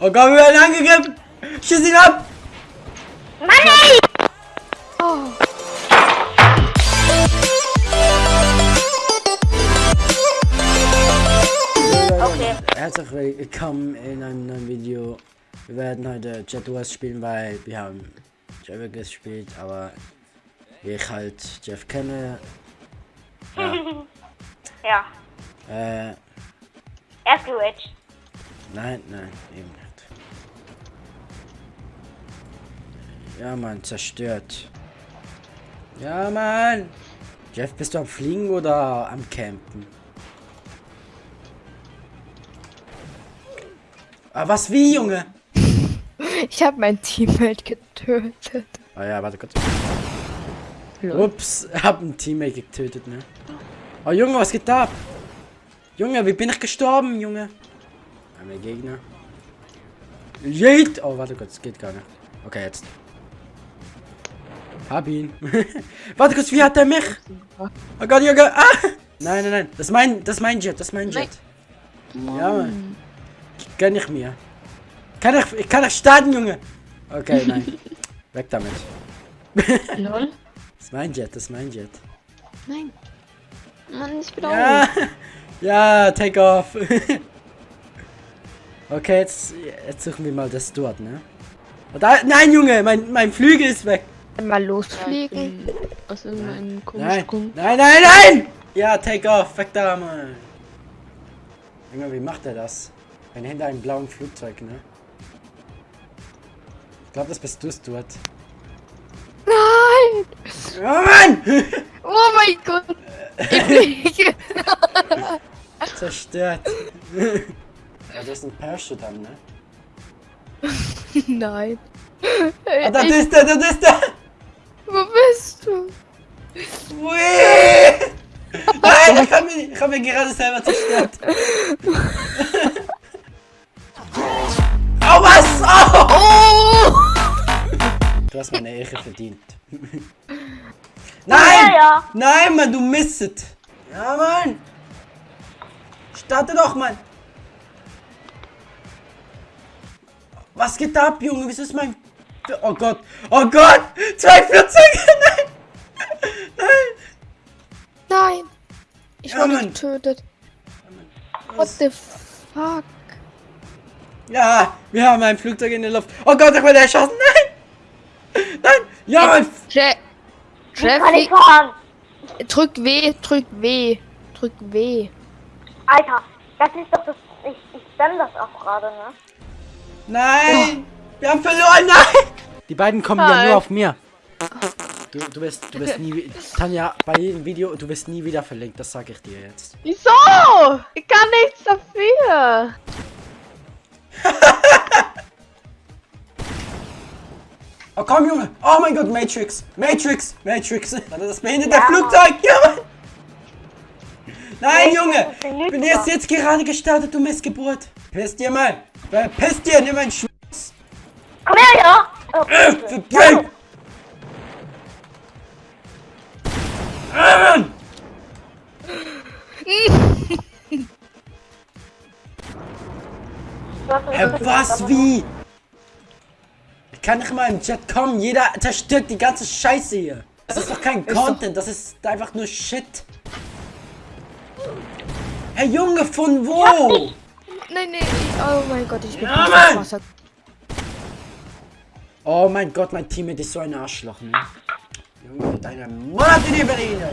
Oh Gott, wir werden angegriffen! Schieß ihn ab! Mann, ey! Oh. Okay. Herzlich willkommen in einem neuen Video. Wir werden heute Jet Wars spielen, weil wir haben Jeff gespielt, aber wie ich halt Jeff kenne. Ja, Ja, äh, er ist nein, nein, eben Ja, Mann, zerstört. Ja, Mann! Jeff, bist du am Fliegen oder am Campen? Ah, was wie, Junge? Ich habe mein Teammate getötet. Ah ja, warte kurz. Ups, hab ein Teammate getötet, ne? Oh Junge, was geht ab? Junge, wie bin ich gestorben, Junge? Einmal Gegner. Jeet! Oh, warte kurz, geht gar nicht. Okay, jetzt. Hab ihn. warte kurz, wie hat er mich? Oh Gott, Junge! Ah! Nein, nein, nein. Das ist mein, das ist mein Jet, das ist mein Jet. Ja, Mann. Gönn ich mir. Kann ich, ich kann ich starten, Junge? Okay, nein. Weg damit. Lol. Das ist mein Jet, das ist mein Jet. Nein. Mann, ich bin Ja, ja, take off. okay, jetzt, jetzt suchen wir mal das dort, ne? Oh, Da, nein, Junge, mein, mein Flügel ist weg. Mal losfliegen. Aus irgendeinem Nein, komischen Grund. nein, nein, nein! Ja, take off, weg da, Mann. Junge, wie macht er das? Wenn hinter einem blauen Flugzeug, ne? Ich glaube, das bist du, Stuart. Nein! Oh, Mann! Oh mein Gott! Ich! Zerstört. ja, das ist ein Parachute an, ne? Nein. Ah, da Ich, ist er, da ist er! Wo bist du? Ui! Nein, ich habe mich, ich hab mich gerade selber zerstört. oh, was? Oh! Du hast meine Ehre verdient. Nein! Ja, ja. Nein, Mann, du misset! Ja, Mann! Starte doch, Mann! Was geht ab, Junge? Wieso ist mein... Oh Gott! Oh Gott! Zwei Flugzeuge! Nein! Nein! Nein! Ich Ja, wurde Mann. getötet. What the fuck? Ja, wir haben ein Flugzeug in der Luft. Oh Gott, ich werde erschossen. Nein! Nein! Ja, Mann! Je Ich kann nicht Jeffy, drück W, drück W, drück W. Alter, das ist doch das. Ich, ich stemme das auch gerade, ne? Nein! Wir haben verloren! Nein! Die beiden kommen ja Hi. nur auf mir. Du, du wirst, du wirst nie, Tanja, bei jedem Video, du wirst nie wieder verlinkt, das sage ich dir jetzt. Wieso? Ich kann nichts dafür. Oh komm, Junge! Oh mein Gott, Matrix! Matrix! Matrix! Warte, das behindert der Flugzeug! Ja, Mann! Nein, Junge! Ich bin erst jetzt gerade gestartet, du Missgeburt! Piss dir mal! Piss dir, nimm meinen Sch... Komm her, ja! Oh, Äh, was, wie? Ich kann nicht mal im Chat kommen, jeder zerstört die ganze Scheiße hier. Das ist doch kein Content, das ist einfach nur Shit. Herr Junge, von wo? Nein, nein, oh mein Gott, ich bin Ja, Mann. Oh mein Gott, mein Teammate ist so ein Arschloch, ne? Junge, deine Mutter die Berliner.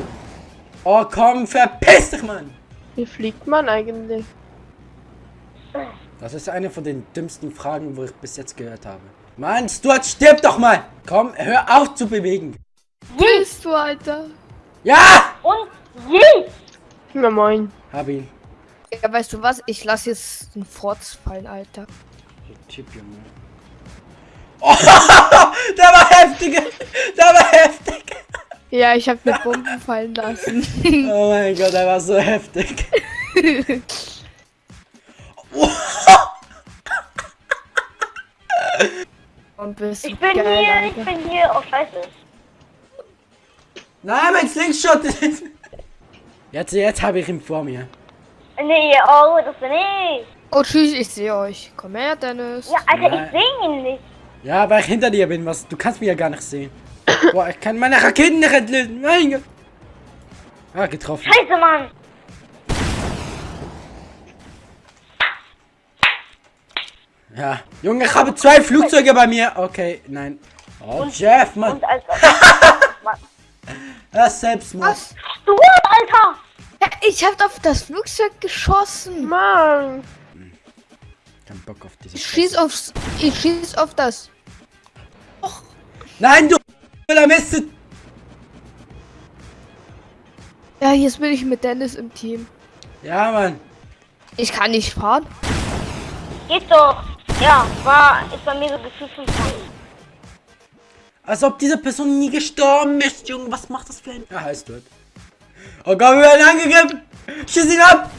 Oh komm, verpiss dich, Mann! Wie fliegt man eigentlich? Das ist eine von den dümmsten Fragen, wo ich bis jetzt gehört habe. Mann, Stuart, stirb doch mal! Komm, hör auf zu bewegen. Bist du, Alter? Ja! Und je! Na moin. Hab ihn. Ja, weißt du was? Ich lass jetzt einen Forts fallen, Alter. Typ, Junge. Oh, der war heftig! Der war heftig! Ja, ich habe eine Bombe fallen lassen. Oh mein Gott, der war so heftig. Und bist Ich bin geil, hier, Alter. ich bin hier. Oh, scheiße. Nein, mein Slingshot! Jetzt, jetzt habe ich ihn vor mir. Nee, oh, das bin ich. Oh, tschüss, ich sehe euch. Komm her, Dennis. Ja, Alter, Nein. ich sehe ihn nicht. Ja, weil ich hinter dir bin. Was? Du kannst mich ja gar nicht sehen. Boah, ich kann meine Raketen nicht entlösen. Mein Gott. Ah, getroffen. Scheiße, Mann. Ja. Junge, ich habe zwei Flugzeuge bei mir. Okay, nein. Oh, Jeff, Mann. Und Alter. Das ist Selbstmord. Was? Du, Alter. Ja, ich hab auf das Flugzeug geschossen. Mann. Kein Bock auf diese Ich schieß aufs. Ich schieß auf das. Nein, du Mist. Ja, jetzt bin ich mit Dennis im Team. Ja, Mann. Ich kann nicht fahren. Geht doch. Ja, war, ist bei mir so gefühlt 5 Als ob diese Person nie gestorben ist, Junge. Was macht das für ein... Er heißt tot. Oh Gott, wir werden angegriffen. Schieß ihn ab.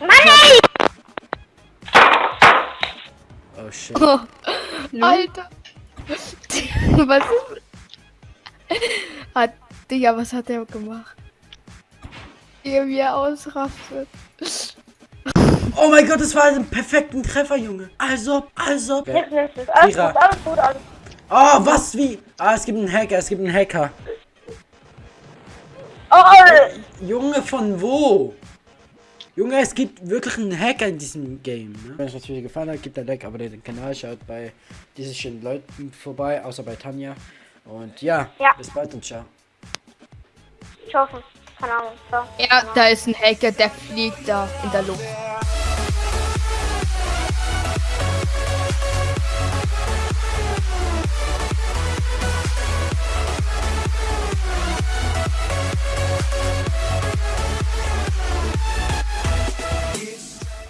Mann, ey. Oh, shit. Alter. was ist. Hat. Digga, was hat der gemacht? Wie er ausrastet. Oh mein Gott, das war ein perfekten Treffer, Junge. Also, also. Nichts. Alles gut, alles gut, alles gut. Oh, was, wie? Ah, es gibt einen Hacker, es gibt einen Hacker. Oh, oh. Junge, von wo? Junge, es gibt wirklich einen Hacker in diesem Game. Ne? Wenn es euch natürlich gefallen hat, gebt ein Like, abonniert den Kanal, schaut bei diesen schönen Leuten vorbei, außer bei Tanja. Und ja, Ja. bis bald und ciao. Ich hoffe. Keine Ahnung. Ciao. Ja, da ist ein Hacker, der fliegt da in der Luft.